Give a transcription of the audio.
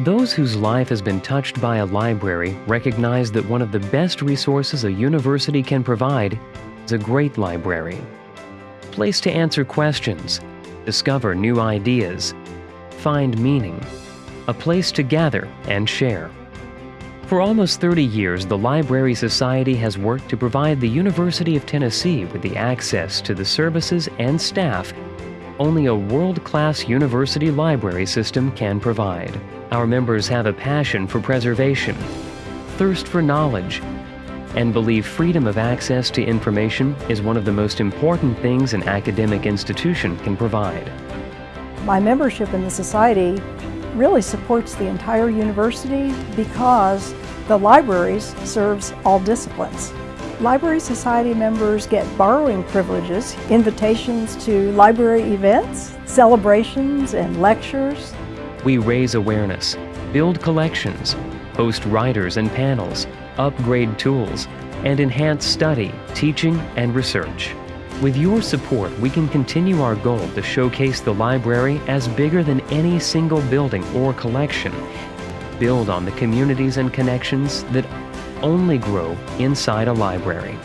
Those whose life has been touched by a library recognize that one of the best resources a university can provide is a great library. Place to answer questions, discover new ideas, find meaning, a place to gather and share. For almost 30 years, the Library Society has worked to provide the University of Tennessee with the access to the services and staff only a world-class university library system can provide. Our members have a passion for preservation, thirst for knowledge, and believe freedom of access to information is one of the most important things an academic institution can provide. My membership in the Society really supports the entire university because the libraries serves all disciplines. Library Society members get borrowing privileges, invitations to library events, celebrations, and lectures. We raise awareness, build collections, host writers and panels, upgrade tools, and enhance study, teaching, and research. With your support, we can continue our goal to showcase the library as bigger than any single building or collection. Build on the communities and connections that only grow inside a library.